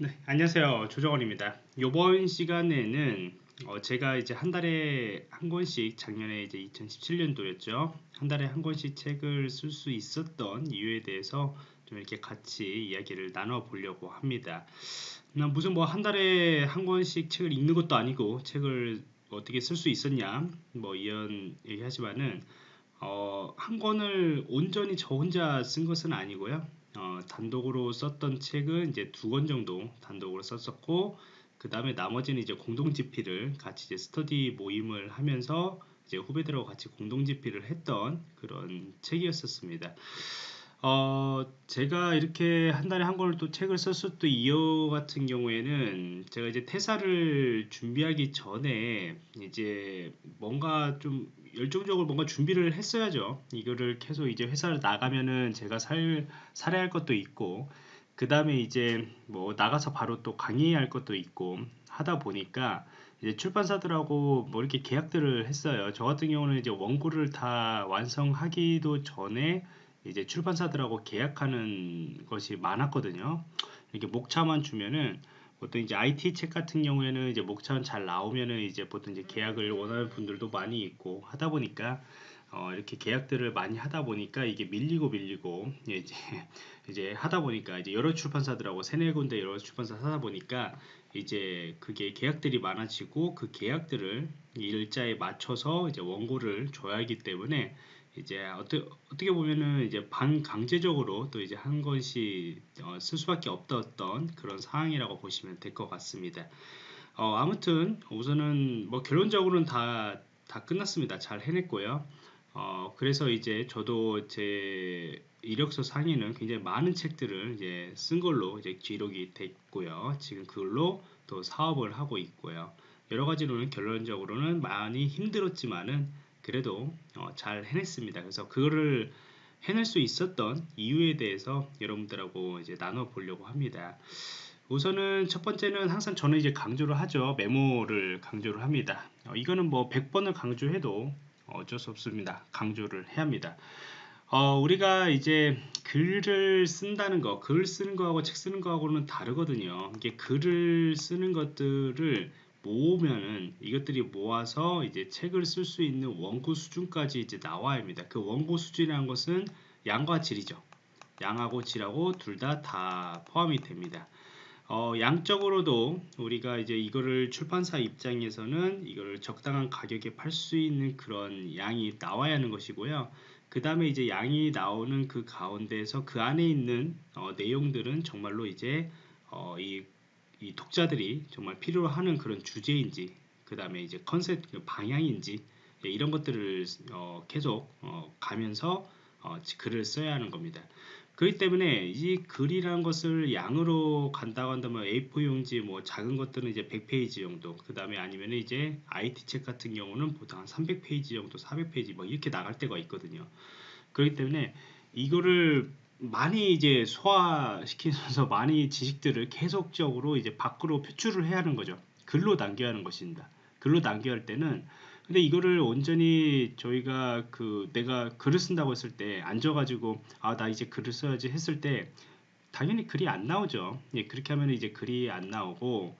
네, 안녕하세요. 조정원입니다. 이번 시간에는 어, 제가 이제 한 달에 한 권씩 작년에 이제 2017년도였죠. 한 달에 한 권씩 책을 쓸 수 있었던 이유에 대해서 좀 이렇게 같이 이야기를 나눠 보려고 합니다. 무슨 뭐 한 달에 한 권씩 책을 읽는 것도 아니고 책을 어떻게 쓸 수 있었냐 뭐 이런 얘기하지만은 어, 한 권을 온전히 저 혼자 쓴 것은 아니고요. 어, 단독으로 썼던 책은 이제 두 권 정도 단독으로 썼었고 그 다음에 나머지는 이제 공동 집필을 같이 이제 스터디 모임을 하면서 이제 후배들하고 같이 공동 집필을 했던 그런 책이었었습니다. 어, 제가 이렇게 한 달에 한 권을 또 책을 썼었던 이유 같은 경우에는 제가 이제 퇴사를 준비하기 전에 이제 뭔가 좀 열정적으로 뭔가 준비를 했어야죠. 이거를 계속 이제 회사를 나가면은 제가 살, 살아야 할 것도 있고, 그 다음에 이제 뭐 나가서 바로 또 강의할 것도 있고 하다 보니까 이제 출판사들하고 뭐 이렇게 계약들을 했어요. 저 같은 경우는 이제 원고를 다 완성하기도 전에 이제 출판사들하고 계약하는 것이 많았거든요. 이렇게 목차만 주면은 보통 이제 IT 책 같은 경우에는 이제 목차는 잘 나오면은 이제 보통 이제 계약을 원하는 분들도 많이 있고 하다 보니까 어 이렇게 계약들을 많이 하다 보니까 이게 밀리고 밀리고 이제 이제 하다 보니까 이제 여러 출판사들하고 세네 군데 여러 출판사 하다 보니까 이제 그게 계약들이 많아지고 그 계약들을 일자에 맞춰서 이제 원고를 줘야 하기 때문에 이제 어떻게, 어떻게 보면은 이제 반강제적으로 또 이제 한 권씩 어, 쓸 수밖에 없었던 그런 상황이라고 보시면 될 것 같습니다. 어, 아무튼 우선은 뭐 결론적으로는 다, 다 끝났습니다. 잘 해냈고요. 어, 그래서 이제 저도 제 이력서 상에는 굉장히 많은 책들을 이제 쓴 걸로 이제 기록이 됐고요. 지금 그걸로 또 사업을 하고 있고요. 여러 가지로는 결론적으로는 많이 힘들었지만은 그래도 어, 잘 해냈습니다. 그래서 그거를 해낼 수 있었던 이유에 대해서 여러분들하고 이제 나눠 보려고 합니다. 우선은 첫 번째는 항상 저는 이제 강조를 하죠. 메모를 강조를 합니다. 어, 이거는 뭐 100번을 강조해도 어쩔 수 없습니다. 강조를 해야 합니다. 어, 우리가 이제 글을 쓴다는 거, 글 쓰는 거하고 책 쓰는 거하고는 다르거든요. 이게 글을 쓰는 것들을 모으면은 이것들이 모아서 이제 책을 쓸 수 있는 원고 수준까지 이제 나와야 합니다. 그 원고 수준이라는 것은 양과 질이죠. 양하고 질하고 둘 다다 다 포함이 됩니다. 어, 양적으로도 우리가 이제 이거를 출판사 입장에서는 이거를 적당한 가격에 팔 수 있는 그런 양이 나와야 하는 것이고요. 그 다음에 이제 양이 나오는 그 가운데에서 그 안에 있는 어, 내용들은 정말로 이제 어, 이 이 독자들이 정말 필요로 하는 그런 주제인지 그 다음에 이제 컨셉 그 방향인지 예, 이런 것들을 어, 계속 어, 가면서 어, 글을 써야 하는 겁니다. 그렇기 때문에 이 글이라는 것을 양으로 간다고 한다면 A4 용지 뭐 작은 것들은 이제 100페이지 정도 그 다음에 아니면 이제 IT 책 같은 경우는 보통 한 300페이지 정도 400페이지 뭐 이렇게 나갈 때가 있거든요. 그렇기 때문에 이거를 많이 이제 소화시키면서 많이 지식들을 계속적으로 이제 밖으로 표출을 해야 하는 거죠. 글로 남겨야 하는 것입니다. 글로 남겨야 할 때는 근데 이거를 온전히 저희가 그 내가 글을 쓴다고 했을 때 앉아가지고 아 나 이제 글을 써야지 했을 때 당연히 글이 안 나오죠. 예, 그렇게 하면 이제 글이 안 나오고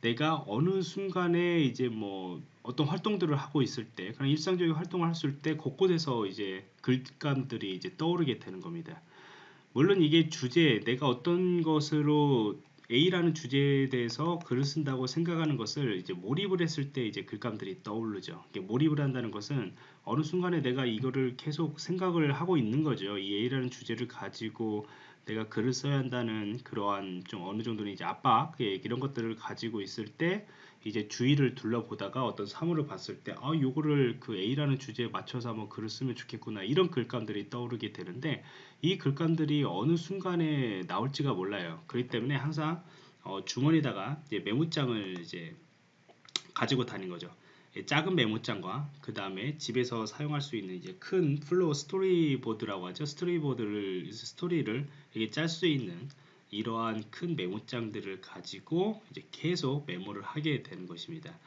내가 어느 순간에 이제 뭐 어떤 활동들을 하고 있을 때 그런 일상적인 활동을 했을 때 곳곳에서 이제 글감들이 이제 떠오르게 되는 겁니다. 물론 이게 주제, 내가 어떤 것으로 A라는 주제에 대해서 글을 쓴다고 생각하는 것을 이제 몰입을 했을 때 이제 글감들이 떠오르죠. 몰입을 한다는 것은 어느 순간에 내가 이거를 계속 생각을 하고 있는 거죠. 이 A라는 주제를 가지고 내가 글을 써야 한다는 그러한 좀 어느 정도는 이제 압박 예, 이런 것들을 가지고 있을 때 이제 주위를 둘러보다가 어떤 사물을 봤을 때 아, 요거를 그 A라는 주제에 맞춰서 한번 글을 쓰면 좋겠구나 이런 글감들이 떠오르게 되는데 이 글감들이 어느 순간에 나올지가 몰라요. 그렇기 때문에 항상 어, 주머니다가 이제 메모장을 이제 가지고 다닌 거죠. 예, 작은 메모장과 그 다음에 집에서 사용할 수 있는 이제 큰 flow 스토리보드라고 하죠. 스토리보드를 스토리를 이게 짤 수 있는 이러한 큰 메모장들을 가지고 이제 계속 메모를 하게 되는 것입니다.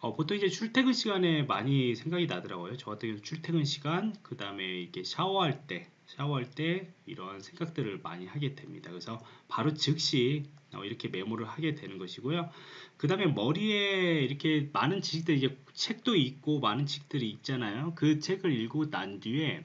어, 보통 이제 출퇴근 시간에 많이 생각이 나더라고요. 저 같은 경우 출퇴근 시간, 그 다음에 이렇게 샤워할 때, 샤워할 때 이런 생각들을 많이 하게 됩니다. 그래서 바로 즉시 어, 이렇게 메모를 하게 되는 것이고요. 그 다음에 머리에 이렇게 많은 지식들 이제 책도 있고 많은 책들이 있잖아요. 그 책을 읽고 난 뒤에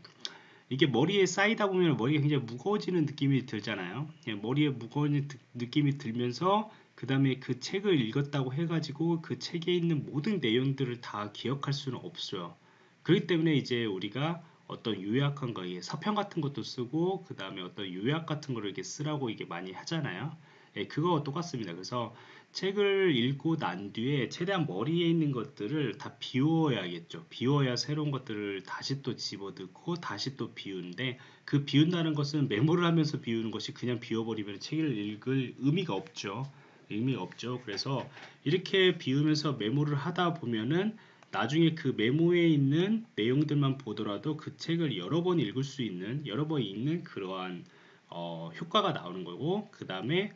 이게 머리에 쌓이다 보면 머리가 굉장히 무거워지는 느낌이 들잖아요. 예, 머리에 무거운 느낌이 들면서 그 다음에 그 책을 읽었다고 해가지고 그 책에 있는 모든 내용들을 다 기억할 수는 없어요. 그렇기 때문에 이제 우리가 어떤 요약한 거, 서평 같은 것도 쓰고 그 다음에 어떤 요약 같은 거를 이렇게 쓰라고 이게 많이 하잖아요. 예, 그거 똑같습니다. 그래서 책을 읽고 난 뒤에 최대한 머리에 있는 것들을 다 비워야겠죠. 비워야 새로운 것들을 다시 또 집어넣고 다시 또 비우는데 그 비운다는 것은 메모를 하면서 비우는 것이 그냥 비워버리면 책을 읽을 의미가 없죠. 의미가 없죠. 그래서 이렇게 비우면서 메모를 하다 보면은 나중에 그 메모에 있는 내용들만 보더라도 그 책을 여러 번 읽을 수 있는 여러 번 읽는 그러한 어, 효과가 나오는 거고 그 다음에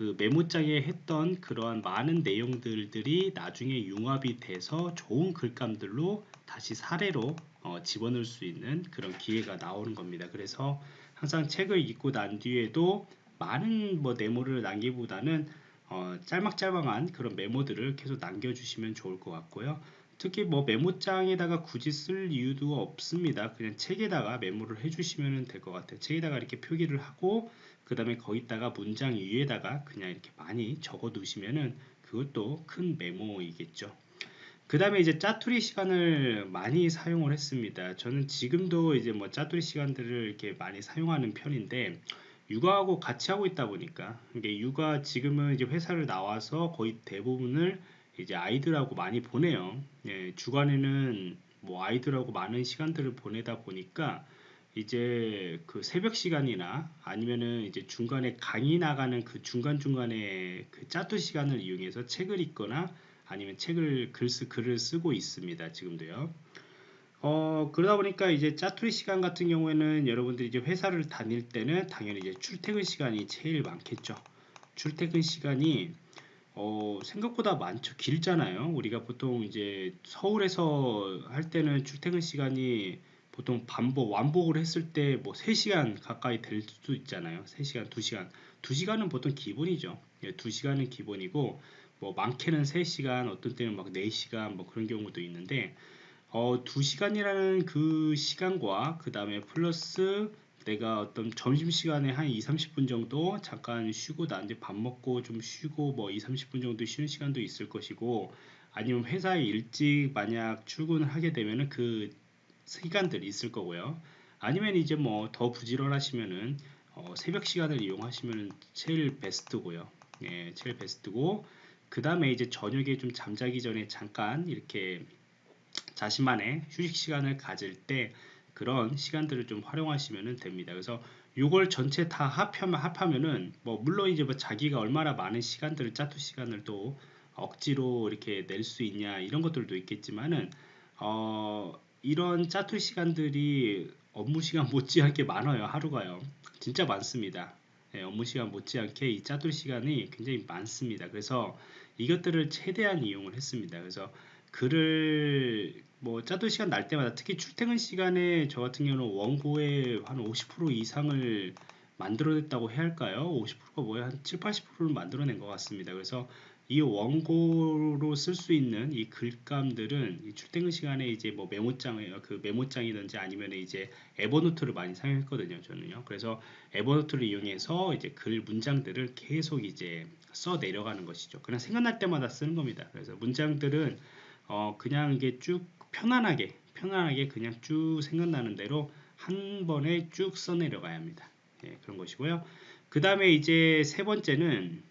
그 메모장에 했던 그러한 많은 내용들이 나중에 융합이 돼서 좋은 글감들로 다시 사례로 어, 집어넣을 수 있는 그런 기회가 나오는 겁니다. 그래서 항상 책을 읽고 난 뒤에도 많은 뭐 메모를 남기보다는 어, 짤막짤막한 그런 메모들을 계속 남겨주시면 좋을 것 같고요. 특히 뭐 메모장에다가 굳이 쓸 이유도 없습니다. 그냥 책에다가 메모를 해주시면 될 것 같아요. 책에다가 이렇게 표기를 하고 그 다음에 거기다가 문장 위에다가 그냥 이렇게 많이 적어 두시면은 그것도 큰 메모이겠죠. 그 다음에 이제 짜투리 시간을 많이 사용을 했습니다. 저는 지금도 이제 뭐 짜투리 시간들을 이렇게 많이 사용하는 편인데 육아하고 같이 하고 있다 보니까 이게 육아 지금은 이제 회사를 나와서 거의 대부분을 이제 아이들하고 많이 보내요. 예, 주간에는 뭐 아이들하고 많은 시간들을 보내다 보니까 이제 그 새벽 시간이나 아니면은 이제 중간에 강의 나가는 그 중간중간에 그 짜투 시간을 이용해서 책을 읽거나 아니면 책을 글, 쓰, 글을 쓰고 있습니다. 지금도요. 어, 그러다 보니까 이제 짜투리 시간 같은 경우에는 여러분들이 이제 회사를 다닐 때는 당연히 이제 출퇴근 시간이 제일 많겠죠. 출퇴근 시간이 어, 생각보다 많죠. 길잖아요. 우리가 보통 이제 서울에서 할 때는 출퇴근 시간이 보통 반복, 완복을 했을 때 뭐 3시간 가까이 될 수도 있잖아요. 3시간, 2시간. 2시간은 보통 기본이죠. 예, 2시간은 기본이고, 뭐 많게는 3시간, 어떤 때는 막 4시간, 뭐 그런 경우도 있는데, 어, 2시간이라는 그 시간과 그 다음에 플러스 내가 어떤 점심시간에 한 2, 30분 정도 잠깐 쉬고 나한테 밥 먹고 좀 쉬고 뭐 2, 30분 정도 쉬는 시간도 있을 것이고 아니면 회사에 일찍 만약 출근을 하게 되면은 그 시간들이 있을 거고요. 아니면 이제 뭐 더 부지런하시면은 어 새벽 시간을 이용하시면 제일 베스트고요. 예, 제일 베스트고 그 다음에 이제 저녁에 좀 잠자기 전에 잠깐 이렇게 자신만의 휴식 시간을 가질 때 그런 시간들을 좀 활용하시면 됩니다. 그래서 이걸 전체 다 합하면 합하면은 뭐 물론 이제 뭐 자기가 얼마나 많은 시간들을 짜투 시간을 또 억지로 이렇게 낼 수 있냐 이런 것들도 있겠지만은 어 이런 짜투 시간들이 업무 시간 못지않게 많아요 하루가요. 진짜 많습니다. 네, 업무 시간 못지않게 이 짜투 시간이 굉장히 많습니다. 그래서 이것들을 최대한 이용을 했습니다. 그래서 글을 뭐 짜투 시간 날 때마다 특히 출퇴근 시간에 저 같은 경우는 원고의 한 50% 이상을 만들어냈다고 해야 할까요? 50%가 뭐야? 한 7, 80%를 만들어낸 것 같습니다. 그래서 이 원고로 쓸 수 있는 이 글감들은 이 출퇴근 시간에 이제 뭐 메모장에 그 메모장이든지 아니면 이제 에버노트를 많이 사용했거든요. 저는요. 그래서 에버노트를 이용해서 이제 글 문장들을 계속 이제 써 내려가는 것이죠. 그냥 생각날 때마다 쓰는 겁니다. 그래서 문장들은 어 그냥 이게 쭉 편안하게 편안하게 그냥 쭉 생각나는 대로 한 번에 쭉 써 내려가야 합니다. 예, 그런 것이고요. 그 다음에 이제 세 번째는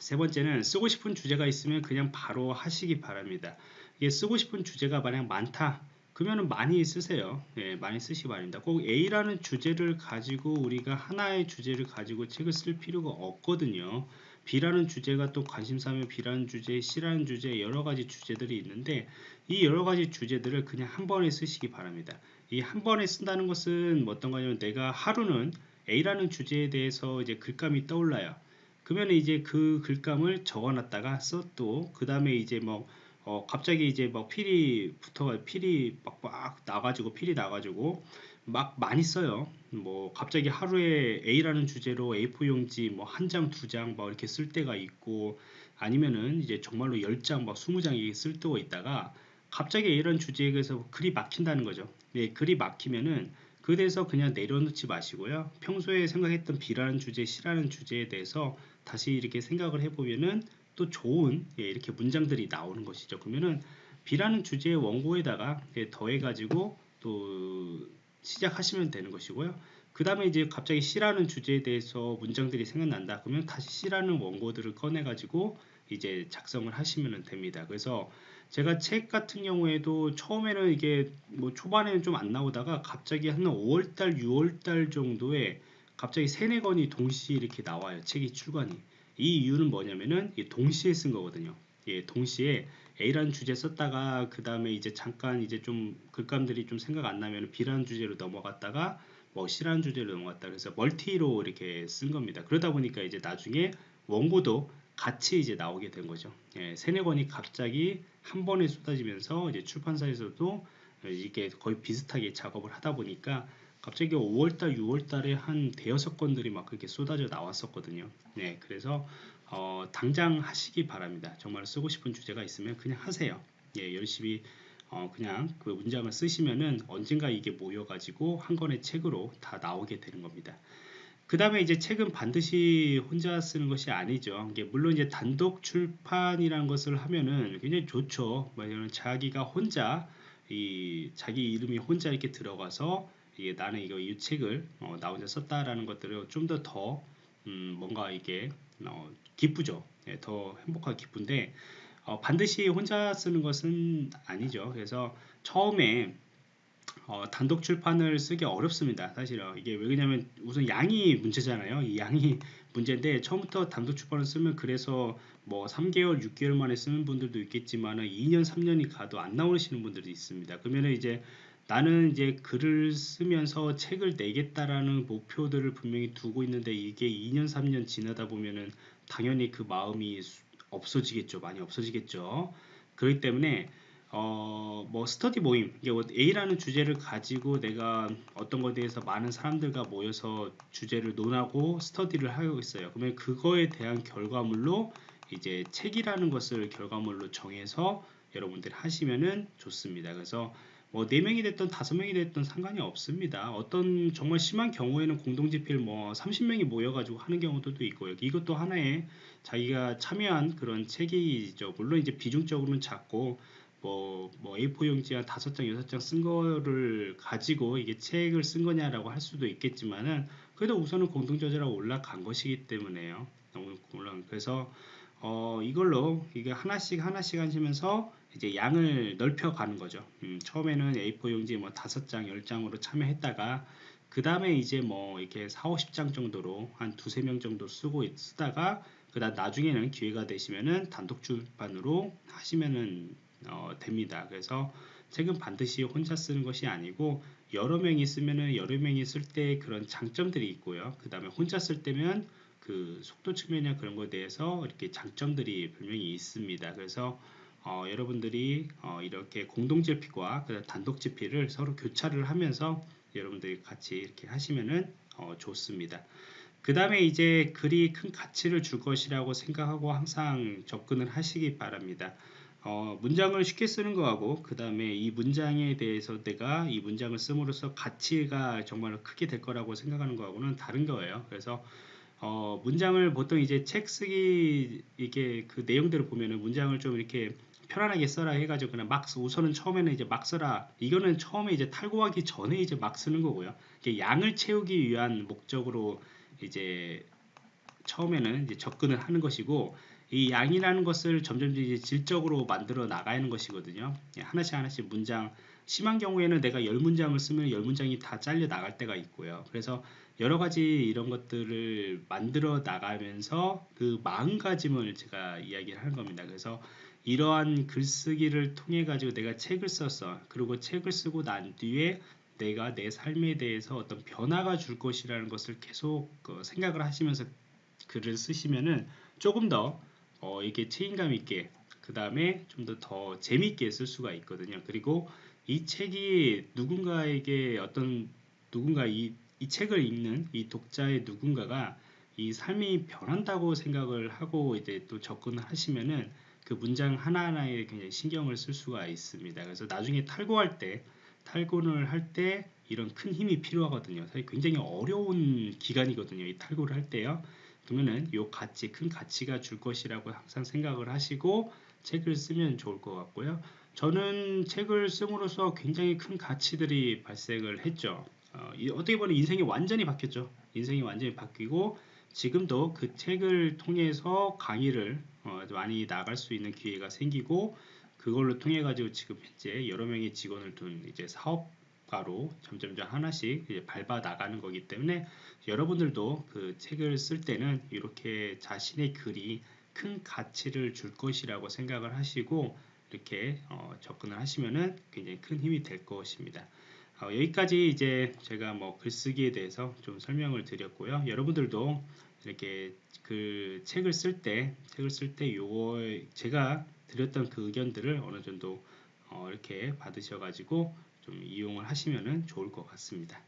세 번째는 쓰고 싶은 주제가 있으면 그냥 바로 하시기 바랍니다. 이게 쓰고 싶은 주제가 만약 많다. 그러면 많이 쓰세요. 예, 많이 쓰시기 바랍니다. 꼭 A라는 주제를 가지고 우리가 하나의 주제를 가지고 책을 쓸 필요가 없거든요. B라는 주제가 또 관심사면 B라는 주제, C라는 주제 여러 가지 주제들이 있는데 이 여러 가지 주제들을 그냥 한 번에 쓰시기 바랍니다. 이 한 번에 쓴다는 것은 뭐 어떤 거냐면 내가 하루는 A라는 주제에 대해서 이제 글감이 떠올라요. 그러면 이제 그 글감을 적어놨다가 써또 그 다음에 이제 뭐 어, 갑자기 이제 막 필이 붙어 필이 막, 막 나가지고 필이 나가지고 막 많이 써요. 뭐 갑자기 하루에 A라는 주제로 A4 용지 뭐 한 장, 두 장 막 이렇게 쓸 때가 있고 아니면은 이제 정말로 10장 막 20장 이렇게 쓸 때가 있다가 갑자기 A라는 주제에 대해서 글이 막힌다는 거죠. 예, 글이 막히면은 그에 대해서 그냥 내려놓지 마시고요. 평소에 생각했던 B라는 주제, C라는 주제에 대해서 다시 이렇게 생각을 해보면은 또 좋은 예, 이렇게 문장들이 나오는 것이죠. 그러면은 B라는 주제의 원고에다가 예, 더해가지고 또 시작하시면 되는 것이고요. 그 다음에 이제 갑자기 C라는 주제에 대해서 문장들이 생각난다. 그러면 다시 C라는 원고들을 꺼내가지고 이제 작성을 하시면 됩니다. 그래서 제가 책 같은 경우에도 처음에는 이게 뭐 초반에는 좀 안 나오다가 갑자기 한 5월달, 6월달 정도에 갑자기 세네 권이 동시에 이렇게 나와요. 책이 출간이. 이 이유는 뭐냐면은 동시에 쓴 거거든요. 예, 동시에 A라는 주제 썼다가 그 다음에 이제 잠깐 이제 좀 글감들이 좀 생각 안 나면 B라는 주제로 넘어갔다가 뭐 C라는 주제로 넘어갔다 그래서 멀티로 이렇게 쓴 겁니다. 그러다 보니까 이제 나중에 원고도 같이 이제 나오게 된 거죠. 예, 세네 권이 갑자기 한 번에 쏟아지면서 이제 출판사에서도 이게 거의 비슷하게 작업을 하다 보니까 갑자기 5월달, 6월달에 한 대여섯 건들이 막 그렇게 쏟아져 나왔었거든요. 네, 그래서 어, 당장 하시기 바랍니다. 정말 쓰고 싶은 주제가 있으면 그냥 하세요. 예, 열심히 어, 그냥 그 문장을 쓰시면은 언젠가 이게 모여가지고 한 권의 책으로 다 나오게 되는 겁니다. 그 다음에 이제 책은 반드시 혼자 쓰는 것이 아니죠. 물론 이제 단독 출판이라는 것을 하면은 굉장히 좋죠. 뭐냐면 자기가 혼자 이 자기 이름이 혼자 이렇게 들어가서 이게 나는 이거 이 책을 어, 나 혼자 썼다라는 것들을 좀 더더 더, 음, 뭔가 이게 어, 기쁘죠. 예, 더 행복하고 기쁜데 어, 반드시 혼자 쓰는 것은 아니죠. 그래서 처음에 어, 단독 출판을 쓰기 어렵습니다. 사실은 이게 왜 그러냐면 우선 양이 문제잖아요. 이 양이 문제인데 처음부터 단독 출판을 쓰면 그래서 뭐 3개월, 6개월 만에 쓰는 분들도 있겠지만 2년, 3년이 가도 안 나오시는 분들이 있습니다. 그러면 이제 나는 이제 글을 쓰면서 책을 내겠다라는 목표들을 분명히 두고 있는데 이게 2년, 3년 지나다 보면은 당연히 그 마음이 없어지겠죠. 많이 없어지겠죠. 그렇기 때문에 어, 뭐 스터디 모임, 뭐 A라는 주제를 가지고 내가 어떤 것에 대해서 많은 사람들과 모여서 주제를 논하고 스터디를 하고 있어요. 그러면 그거에 대한 결과물로 이제 책이라는 것을 결과물로 정해서 여러분들이 하시면은 좋습니다. 그래서 뭐 4명이 됐던 5명이 됐던 상관이 없습니다. 어떤 정말 심한 경우에는 공동집필 뭐 30명이 모여가지고 하는 경우도 있고요. 이것도 하나의 자기가 참여한 그런 책이죠. 물론 이제 비중적으로는 작고 뭐, 뭐 A4 용지 한 5장, 6장 쓴 거를 가지고 이게 책을 쓴 거냐라고 할 수도 있겠지만은 그래도 우선은 공동저자라고 올라간 것이기 때문에요. 물론 그래서 어, 이걸로 이게 하나씩 하나씩 하시면서 이제 양을 넓혀 가는 거죠. 음, 처음에는 A4 용지 뭐 5장, 10장으로 참여했다가 그 다음에 이제 뭐 이렇게 4, 50장 정도로 한 두세 명 정도 쓰고 쓰다가 그다음 나중에는 기회가 되시면은 단독 출판으로 하시면은 어, 됩니다. 그래서 책은 반드시 혼자 쓰는 것이 아니고 여러 명이 쓰면은 여러 명이 쓸 때 그런 장점들이 있고요. 그 다음에 혼자 쓸 때면 그 속도 측면이나 그런 것에 대해서 이렇게 장점들이 분명히 있습니다. 그래서 어, 여러분들이 어, 이렇게 공동 제피과 단독 제피를 서로 교차를 하면서 여러분들이 같이 이렇게 하시면은 어, 좋습니다. 그 다음에 이제 글이 큰 가치를 줄 것이라고 생각하고 항상 접근을 하시기 바랍니다. 어, 문장을 쉽게 쓰는 거하고 그 다음에 이 문장에 대해서 내가 이 문장을 씀으로써 가치가 정말 크게 될 거라고 생각하는 거하고는 다른 거예요. 그래서 어, 문장을 보통 이제 책 쓰기 이게 그 내용들을 보면은 문장을 좀 이렇게 편안하게 써라 해가지고 그냥 막 우선은 처음에는 이제 막 써라 이거는 처음에 이제 탈고하기 전에 이제 막 쓰는 거고요. 이게 양을 채우기 위한 목적으로 이제 처음에는 이제 접근을 하는 것이고 이 양이라는 것을 점점 이제 질적으로 만들어 나가는 것이거든요. 예, 하나씩 하나씩 문장 심한 경우에는 내가 열 문장을 쓰면 열 문장이 다 잘려 나갈 때가 있고요. 그래서 여러 가지 이런 것들을 만들어 나가면서 그 마음가짐을 제가 이야기를 하는 겁니다. 그래서 이러한 글쓰기를 통해 가지고 내가 책을 썼어. 그리고 책을 쓰고 난 뒤에 내가 내 삶에 대해서 어떤 변화가 줄 것이라는 것을 계속 그 생각을 하시면서 글을 쓰시면은 조금 더 어, 이게 책임감 있게 그 다음에 좀 더 더 재밌게 쓸 수가 있거든요. 그리고 이 책이 누군가에게 어떤 누군가 이, 이 책을 읽는 이 독자의 누군가가 이 삶이 변한다고 생각을 하고 이제 또 접근을 하시면은 그 문장 하나하나에 굉장히 신경을 쓸 수가 있습니다. 그래서 나중에 탈고할 때 탈고를 할 때 이런 큰 힘이 필요하거든요. 사실 굉장히 어려운 기간이거든요. 이 탈고를 할 때요. 그러면은 요 가치, 큰 가치가 줄 것이라고 항상 생각을 하시고 책을 쓰면 좋을 것 같고요. 저는 책을 쓰므로써 굉장히 큰 가치들이 발생을 했죠. 어, 어떻게 보면 인생이 완전히 바뀌었죠. 인생이 완전히 바뀌고 지금도 그 책을 통해서 강의를 어, 많이 나갈 수 있는 기회가 생기고 그걸로 통해 가지고 지금 현재 여러 명의 직원을 둔 이제 사업가로 점점점 하나씩 밟아 나가는 거기 때문에 여러분들도 그 책을 쓸 때는 이렇게 자신의 글이 큰 가치를 줄 것이라고 생각을 하시고 이렇게 어, 접근을 하시면은 굉장히 큰 힘이 될 것입니다. 어, 여기까지 이제 제가 뭐 글쓰기에 대해서 좀 설명을 드렸고요. 여러분들도 이렇게 그 책을 쓸 때 책을 쓸 때 요거 제가 드렸던 그 의견들을 어느 정도 어 이렇게 받으셔 가지고 좀 이용을 하시면은 좋을 것 같습니다.